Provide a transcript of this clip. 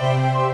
Música